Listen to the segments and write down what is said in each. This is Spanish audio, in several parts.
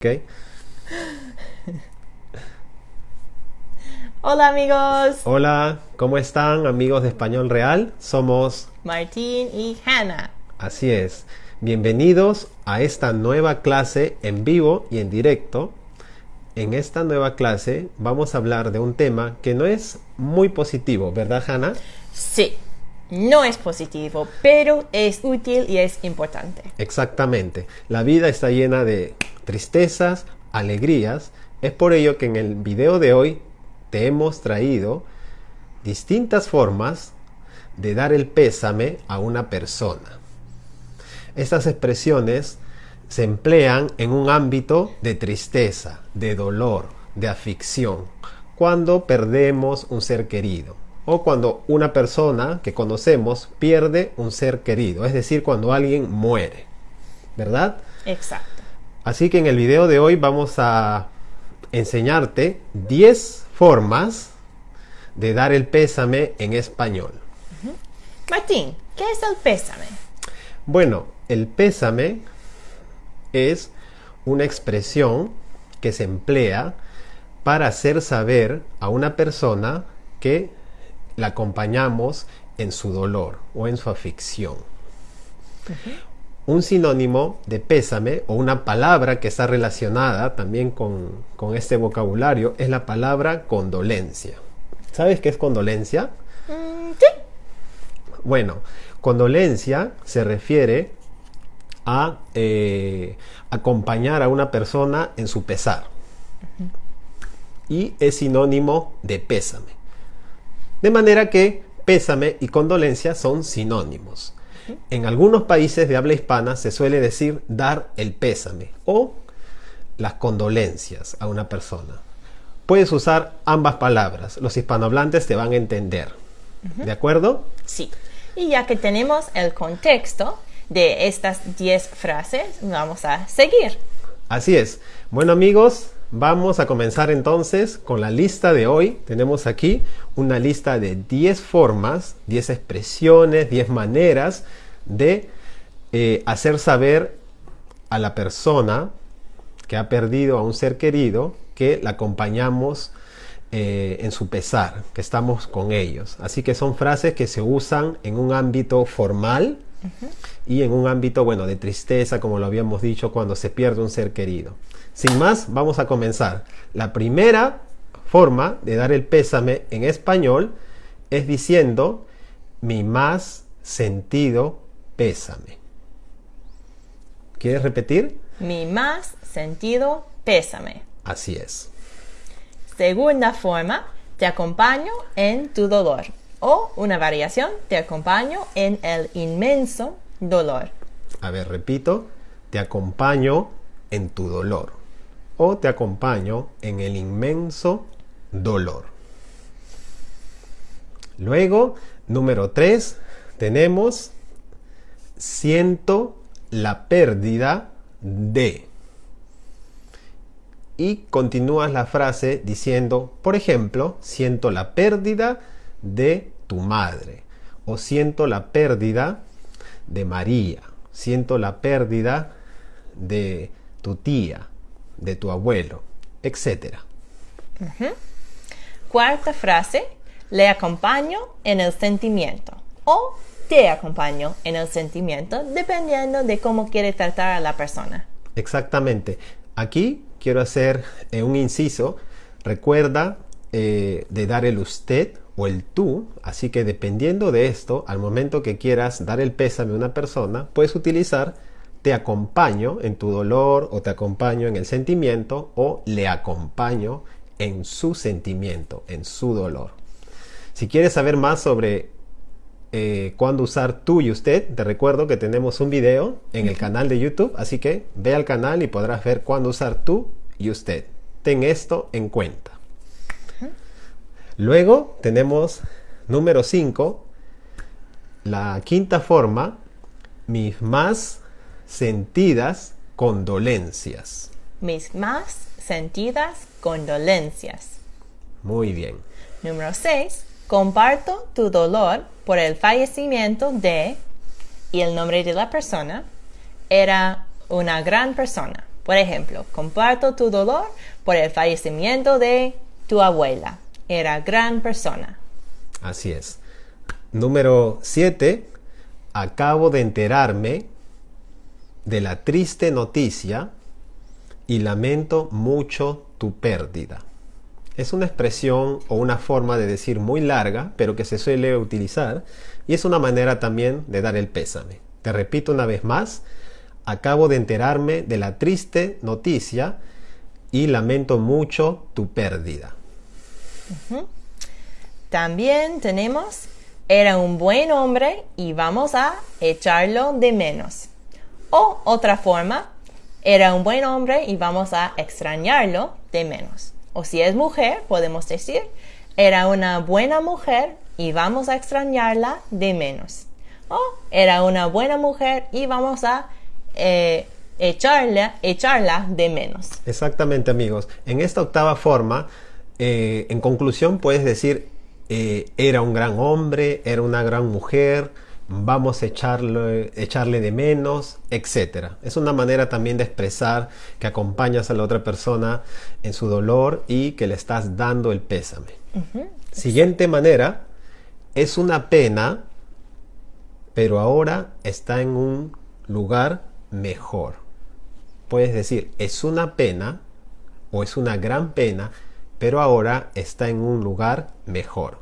¿Ok? Hola amigos, Hola, ¿cómo están amigos de Español Real? Somos, Martín y Hannah. así es, bienvenidos a esta nueva clase en vivo y en directo. En esta nueva clase vamos a hablar de un tema que no es muy positivo, ¿verdad Hannah? Sí, no es positivo, pero es útil y es importante. Exactamente. La vida está llena de tristezas, alegrías. Es por ello que en el video de hoy te hemos traído distintas formas de dar el pésame a una persona. Estas expresiones se emplean en un ámbito de tristeza, de dolor, de aflicción, cuando perdemos un ser querido o cuando una persona que conocemos pierde un ser querido, es decir, cuando alguien muere, ¿verdad? Exacto. Así que en el video de hoy vamos a enseñarte 10 formas de dar el pésame en español. Martín, ¿qué es el pésame? Bueno, el pésame es una expresión que se emplea para hacer saber a una persona que la acompañamos en su dolor o en su aflicción. Un sinónimo de pésame o una palabra que está relacionada también con, con este vocabulario es la palabra condolencia. ¿Sabes qué es condolencia? Mm, sí. Bueno, condolencia se refiere a eh, acompañar a una persona en su pesar. Y es sinónimo de pésame. De manera que pésame y condolencia son sinónimos. En algunos países de habla hispana se suele decir dar el pésame o las condolencias a una persona. Puedes usar ambas palabras, los hispanohablantes te van a entender. ¿De acuerdo? Sí. Y ya que tenemos el contexto de estas 10 frases, vamos a seguir. Así es. Bueno amigos, vamos a comenzar entonces con la lista de hoy. Tenemos aquí una lista de 10 formas, 10 expresiones, 10 maneras de eh, hacer saber a la persona que ha perdido a un ser querido que la acompañamos eh, en su pesar, que estamos con ellos. Así que son frases que se usan en un ámbito formal y en un ámbito, bueno, de tristeza, como lo habíamos dicho, cuando se pierde un ser querido. Sin más, vamos a comenzar. La primera forma de dar el pésame en español es diciendo mi más sentido pésame. ¿Quieres repetir? Mi más sentido pésame. Así es. Segunda forma, te acompaño en tu dolor. O una variación, te acompaño en el inmenso dolor. A ver, repito, te acompaño en tu dolor o te acompaño en el inmenso dolor. Luego, número 3, tenemos siento la pérdida de. Y continúas la frase diciendo, por ejemplo, siento la pérdida de tu madre o siento la pérdida de María, siento la pérdida de tu tía, de tu abuelo, etc. Cuarta frase, le acompaño en el sentimiento o te acompaño en el sentimiento dependiendo de cómo quiere tratar a la persona. Exactamente. Aquí quiero hacer eh, un inciso. Recuerda eh, de dar el usted o el tú, así que dependiendo de esto, al momento que quieras dar el pésame a una persona, puedes utilizar te acompaño en tu dolor o te acompaño en el sentimiento o le acompaño en su sentimiento, en su dolor. Si quieres saber más sobre eh, cuándo usar tú y usted, te recuerdo que tenemos un video en el canal de YouTube, así que ve al canal y podrás ver cuándo usar tú y usted. Ten esto en cuenta. Luego tenemos número 5, la quinta forma, mis más sentidas condolencias. Mis más sentidas condolencias. Muy bien. Número 6. Comparto tu dolor por el fallecimiento de y el nombre de la persona era una gran persona. Por ejemplo, comparto tu dolor por el fallecimiento de tu abuela. Era gran persona. Así es. Número 7. Acabo de enterarme de la triste noticia y lamento mucho tu pérdida. Es una expresión o una forma de decir muy larga, pero que se suele utilizar y es una manera también de dar el pésame. Te repito una vez más, acabo de enterarme de la triste noticia y lamento mucho tu pérdida. También tenemos, era un buen hombre y vamos a echarlo de menos. O otra forma, era un buen hombre y vamos a extrañarlo de menos. O si es mujer, podemos decir, era una buena mujer y vamos a extrañarla de menos. O era una buena mujer y vamos a eh, echarla, echarla de menos. Exactamente amigos. En esta octava forma, eh, en conclusión puedes decir, eh, era un gran hombre, era una gran mujer, vamos a echarle, echarle de menos, etc. Es una manera también de expresar que acompañas a la otra persona en su dolor y que le estás dando el pésame. Siguiente manera, es una pena, pero ahora está en un lugar mejor. Puedes decir, es una pena o es una gran pena, pero ahora está en un lugar mejor.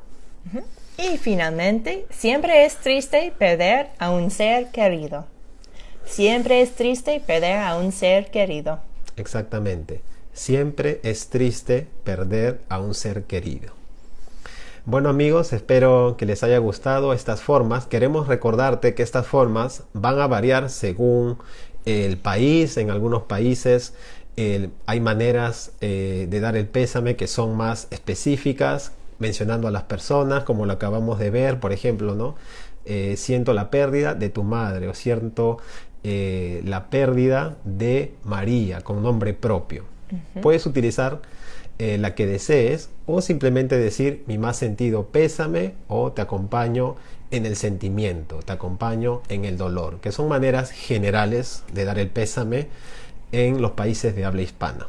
Y finalmente, siempre es triste perder a un ser querido. Siempre es triste perder a un ser querido. Exactamente. Siempre es triste perder a un ser querido. Bueno amigos, espero que les haya gustado estas formas. Queremos recordarte que estas formas van a variar según el país. En algunos países hay maneras eh, de dar el pésame que son más específicas, mencionando a las personas, como lo acabamos de ver, por ejemplo, ¿no? Eh, siento la pérdida de tu madre o siento eh, la pérdida de María con nombre propio. Puedes utilizar eh, la que desees o simplemente decir mi más sentido pésame o te acompaño en el sentimiento, te acompaño en el dolor, que son maneras generales de dar el pésame en los países de habla hispana.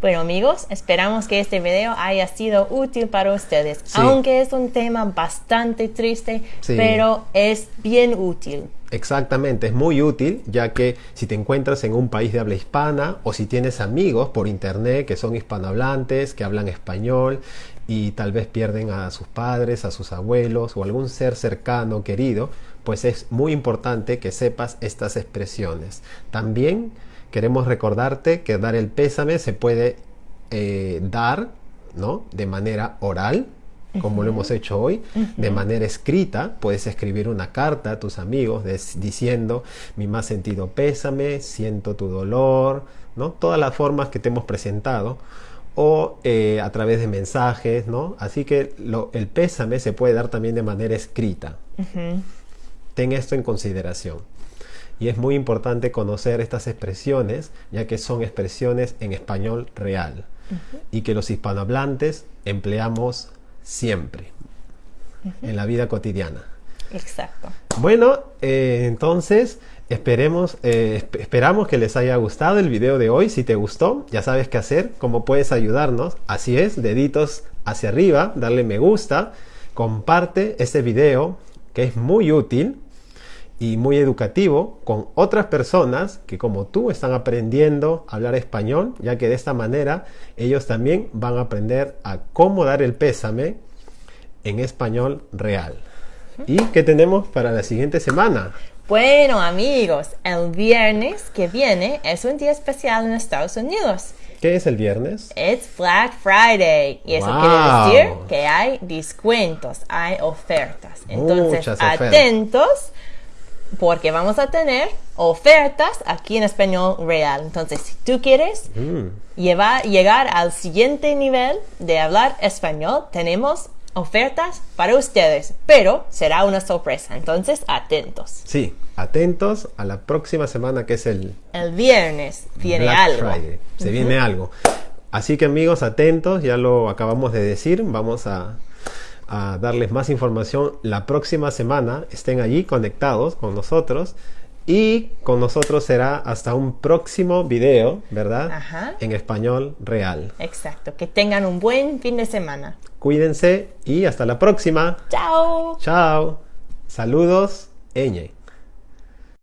Bueno amigos, esperamos que este video haya sido útil para ustedes, aunque es un tema bastante triste, pero es bien útil. Exactamente, es muy útil ya que si te encuentras en un país de habla hispana o si tienes amigos por internet que son hispanohablantes, que hablan español y tal vez pierden a sus padres, a sus abuelos o algún ser cercano, querido, pues es muy importante que sepas estas expresiones. También queremos recordarte que dar el pésame se puede eh, dar ¿no? de manera oral, como lo hemos hecho hoy, de manera escrita. Puedes escribir una carta a tus amigos diciendo mi más sentido pésame, siento tu dolor, ¿no? todas las formas que te hemos presentado o eh, a través de mensajes, ¿no? Así que el pésame se puede dar también de manera escrita. Ten esto en consideración. Y es muy importante conocer estas expresiones, ya que son expresiones en español real y que los hispanohablantes empleamos siempre en la vida cotidiana. Exacto. Bueno, eh, entonces esperemos, eh, esperamos que les haya gustado el video de hoy. Si te gustó, ya sabes qué hacer, cómo puedes ayudarnos. Así es, deditos hacia arriba, darle me gusta, comparte este video que es muy útil y muy educativo con otras personas que como tú están aprendiendo a hablar español, ya que de esta manera ellos también van a aprender a cómo dar el pésame en español real. ¿Y qué tenemos para la siguiente semana? Bueno amigos, el viernes que viene es un día especial en Estados Unidos. ¿Qué es el viernes? Es Black Friday. Y eso quiere decir que hay descuentos, hay ofertas. Entonces, atentos porque vamos a tener ofertas aquí en español real. Entonces, si tú quieres mm. llegar al siguiente nivel de hablar español, tenemos ofertas para ustedes, pero será una sorpresa. Entonces, atentos. Sí, atentos a la próxima semana que es el... El viernes. Viene algo. Se viene algo. Así que amigos, atentos, ya lo acabamos de decir, vamos a a darles más información la próxima semana. Estén allí conectados con nosotros Y con nosotros será hasta un próximo video, ¿verdad? Ajá. En español real. Exacto. Que tengan un buen fin de semana. Cuídense y hasta la próxima. Chao. Chao. Saludos, Eñe.